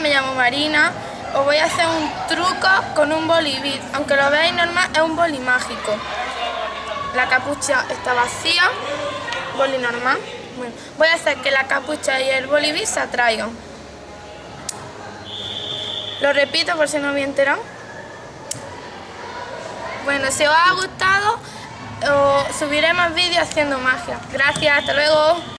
me llamo Marina. Os voy a hacer un truco con un bolibit. Aunque lo veáis normal, es un boli mágico. La capucha está vacía. Boli normal. Voy a hacer que la capucha y el bolibit se atraigan. Lo repito por si no me enterado. Bueno, si os ha gustado, subiré más vídeos haciendo magia. Gracias, hasta luego.